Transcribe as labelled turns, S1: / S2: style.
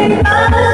S1: Nothing but